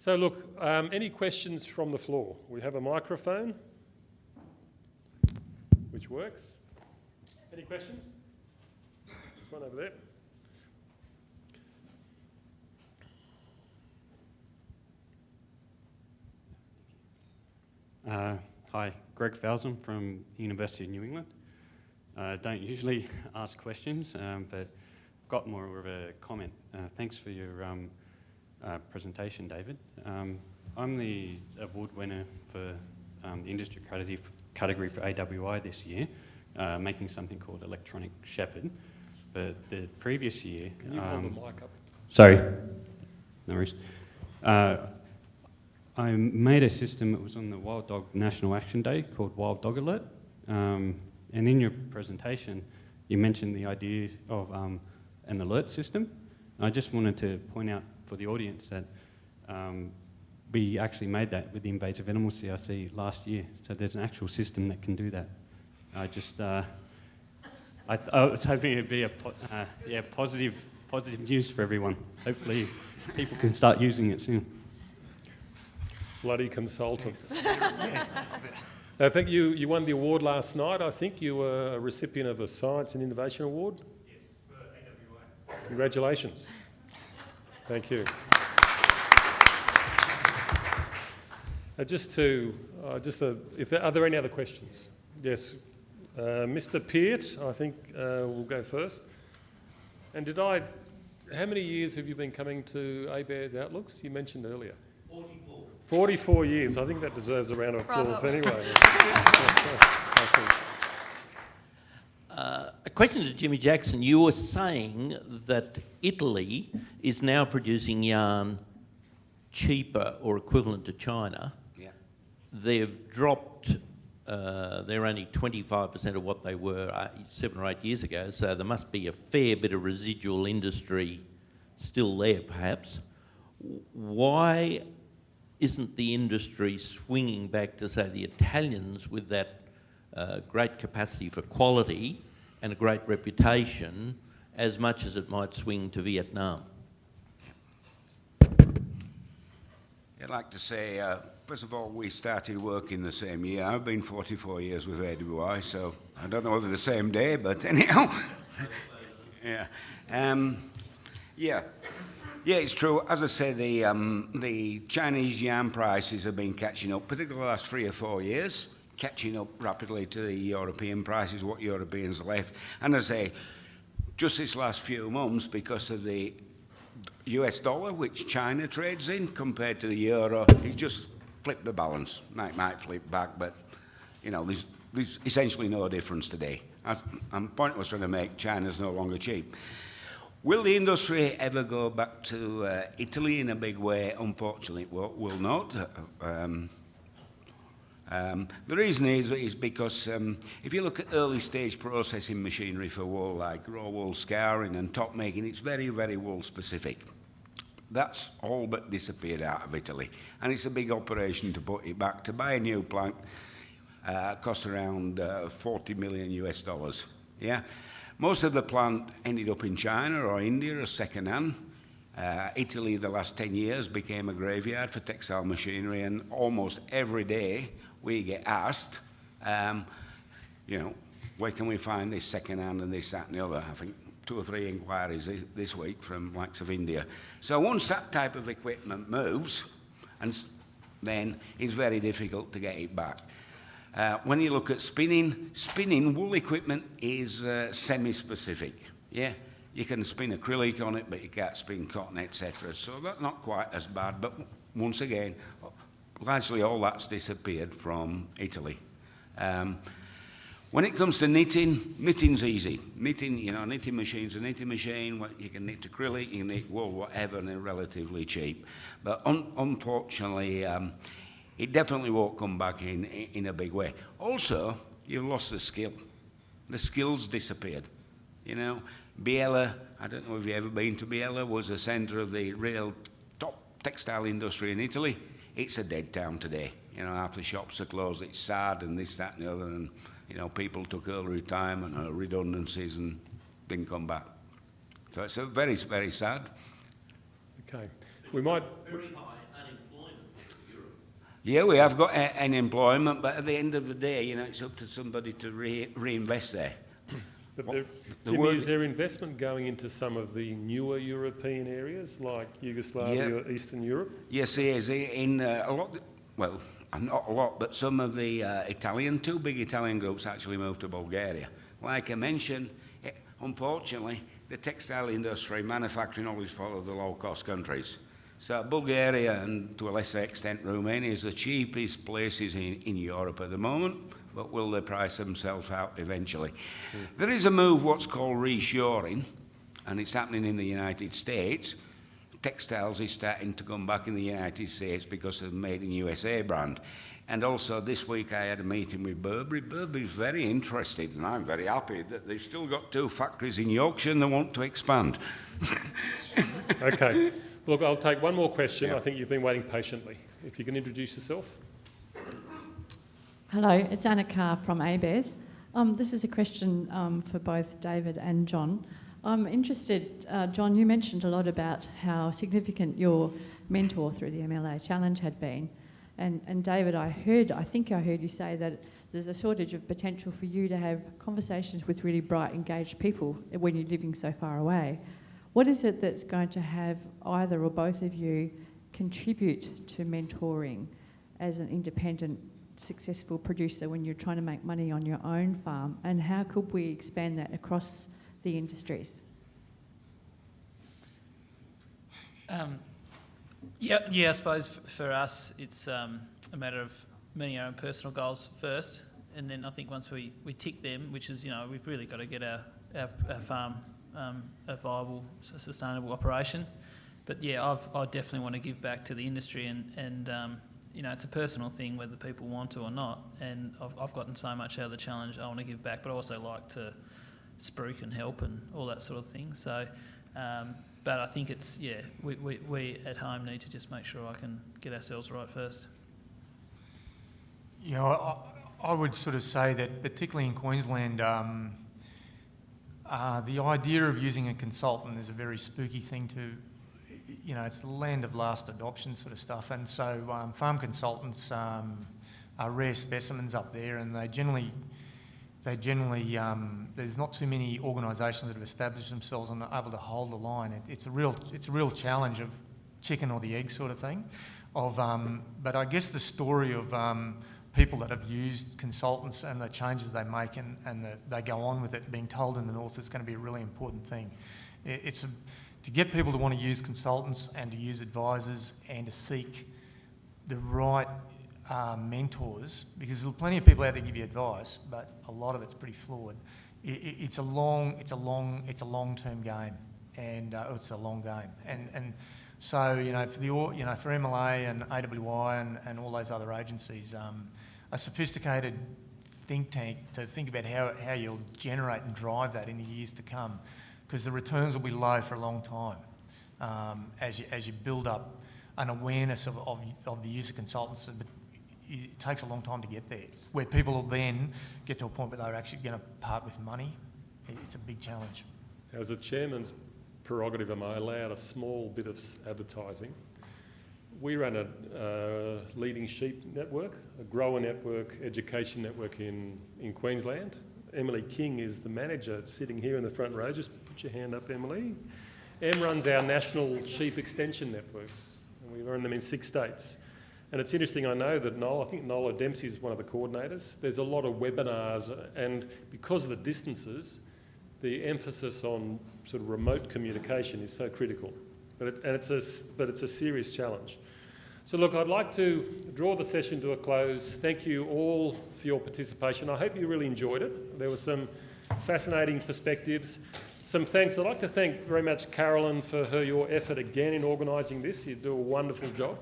So look, um, any questions from the floor? We have a microphone, which works. Any questions? There's one over there. Uh, hi, Greg Falzon from University of New England. I uh, don't usually ask questions, um, but I've got more of a comment. Uh, thanks for your um, uh, presentation, David. Um, I'm the award winner for um, the industry category for AWI this year, uh, making something called Electronic Shepherd. But the previous year... Can you hold the um, mic up? Sorry. No worries. Uh, I made a system that was on the Wild Dog National Action Day called Wild Dog Alert. Um, and in your presentation, you mentioned the idea of um, an alert system. I just wanted to point out for the audience that um, we actually made that with the invasive animal CRC last year. So there's an actual system that can do that. I just, uh, I, I, was hoping it'd be a uh, yeah, positive, positive news for everyone. Hopefully people can start using it soon bloody consultants. I think you, you won the award last night. I think you were a recipient of a Science and Innovation Award. Yes, for AWI. Congratulations. Thank you. Uh, just to, uh, just the, if there, are there any other questions? Yes, uh, Mr. Peart, I think uh, will go first. And did I, how many years have you been coming to ABARES Outlooks? You mentioned earlier. 44 years. I think that deserves a round of applause Bravo. anyway. question to Jimmy Jackson. You were saying that Italy is now producing yarn cheaper or equivalent to China. Yeah. They've dropped, uh, they're only 25% of what they were uh, seven or eight years ago, so there must be a fair bit of residual industry still there, perhaps. Why isn't the industry swinging back to, say, the Italians with that uh, great capacity for quality and a great reputation as much as it might swing to Vietnam? I'd like to say, uh, first of all, we started working the same year. I've been 44 years with AWI, so I don't know whether the same day, but anyhow. yeah. Um, yeah, yeah, it's true. As I say, the, um, the Chinese yuan prices have been catching up, particularly the last three or four years, catching up rapidly to the European prices, what Europeans left. And I say, just this last few months, because of the US dollar, which China trades in, compared to the euro, it's just flipped the balance. Might, might flip back, but, you know, there's, there's essentially no difference today. As, and the point I was trying to make, China's no longer cheap. Will the industry ever go back to uh, Italy in a big way? Unfortunately, it will, will not. Um, um, the reason is, is because um, if you look at early stage processing machinery for wool, like raw wool scouring and top making, it's very, very wool specific. That's all but disappeared out of Italy. And it's a big operation to put it back. To buy a new plant uh, costs around uh, 40 million US dollars. Yeah. Most of the plant ended up in China or India or second-hand. Uh, Italy, the last 10 years, became a graveyard for textile machinery, and almost every day we get asked, um, you know, where can we find this second-hand and this, that, and the other? I think two or three inquiries this week from likes of India. So once that type of equipment moves, and then it's very difficult to get it back. Uh, when you look at spinning, spinning wool equipment is uh, semi-specific. Yeah, you can spin acrylic on it, but you can't spin cotton, etc. So that's not quite as bad. But once again, largely all that's disappeared from Italy. Um, when it comes to knitting, knitting's easy. Knitting, you know, knitting machine's a knitting machine. You can knit acrylic, you can knit wool, whatever, and they're relatively cheap. But un unfortunately, um, it definitely won't come back in, in a big way. Also, you've lost the skill. The skills disappeared. You know, Biella, I don't know if you've ever been to Biella, was a centre of the real top textile industry in Italy. It's a dead town today. You know, half the shops are closed. It's sad and this, that and the other. And, you know, people took early retirement or redundancies and didn't come back. So it's a very, very sad. Okay. We might... Very high unemployment Yeah, we have got a- an employment, but at the end of the day, you know, it's up to somebody to re- reinvest there. But there, the Jimmy, is there investment going into some of the newer European areas like Yugoslavia, or Eastern Europe? Yes, there is. In uh, a lot, well, not a lot, but some of the uh, Italian, two big Italian groups actually moved to Bulgaria. Like I mentioned, eh, unfortunately, the textile industry, manufacturing always follow the low-cost countries. So Bulgaria and to a lesser extent Romania is the cheapest places in, in Europe at the moment, but will they price themselves out eventually? There is a move what's called reshoring, and it's happening in the United States. Textiles is starting to come back in the United States because of the Made in USA brand. And also this week I had a meeting with Burberry. Burberry's very interested, and I'm very happy that they've still got two factories in Yorkshire and they want to expand. Okay. Look, I'll take one more question. Yeah. I think you've been waiting patiently. If you can introduce yourself. Hello, it's Anna from ABARES. Um, this is a question um, for both David and John. I'm interested, uh, John, you mentioned a lot about how significant your mentor through the MLA Challenge had been. And, and David, I heard, I think I heard you say that there's a shortage of potential for you to have conversations with really bright, engaged people when you're living so far away. What is it that's going to have either or both of you contribute to mentoring as an independent successful producer when you're trying to make money on your own farm and how could we expand that across the industries? Um, yeah, yeah. I suppose for us, it's um, a matter of meeting our own personal goals first, and then I think once we, we tick them, which is you know we've really got to get our our, our farm um, a viable, sustainable operation. But yeah, I've, I definitely want to give back to the industry, and and um, you know it's a personal thing whether people want to or not. And I've, I've gotten so much out of the challenge, I want to give back, but I also like to spruik and help and all that sort of thing. So. Um, but I think it's, yeah, we, we, we at home need to just make sure I can get ourselves right first. You know, I, I would sort of say that, particularly in Queensland, um, uh, the idea of using a consultant is a very spooky thing to, you know, it's the land of last adoption sort of stuff. And so um, farm consultants um, are rare specimens up there, and they generally, they generally, um, there's not too many organisations that have established themselves and are able to hold the line. It, it's a real, it's a real challenge of chicken or the egg sort of thing. Of, um, but I guess the story of um, people that have used consultants and the changes they make and, and the, they go on with it, being told in the north is going to be a really important thing. It, it's a, to get people to want to use consultants and to use advisors and to seek the right uh, mentors, because there's plenty of people out there to give you advice, but a lot of it's pretty flawed. It, it, it's a long, it's a long, it's a long-term game, and uh, it's a long game, and and so you know for the you know for MLA and AWI and, and all those other agencies, um, a sophisticated think tank to think about how how you'll generate and drive that in the years to come, because the returns will be low for a long time um, as you as you build up an awareness of, of, of the use of consultants, but it takes a long time to get there. Where people will then get to a point where they're actually going to part with money, it's a big challenge. As a chairman's prerogative, am I allowed a small bit of advertising? We run a uh, leading sheep network, a grower network, education network in, in Queensland. Emily King is the manager sitting here in the front row. Just put your hand up, Emily. Em runs our national sheep extension networks, and we run them in six states. And it's interesting, I know that Noel, I think Nola Dempsey is one of the coordinators. There's a lot of webinars, and because of the distances, the emphasis on sort of remote communication is so critical. But, it, and it's a, but it's a serious challenge. So look, I'd like to draw the session to a close. Thank you all for your participation. I hope you really enjoyed it. There were some fascinating perspectives. Some thanks. I'd like to thank very much Carolyn for her your effort again in organising this. You do a wonderful job.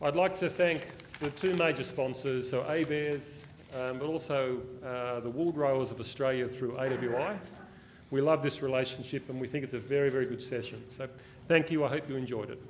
I'd like to thank the two major sponsors, so ABARES, um, but also uh, the Wool Growers of Australia through AWI. We love this relationship and we think it's a very, very good session. So thank you. I hope you enjoyed it.